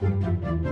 Música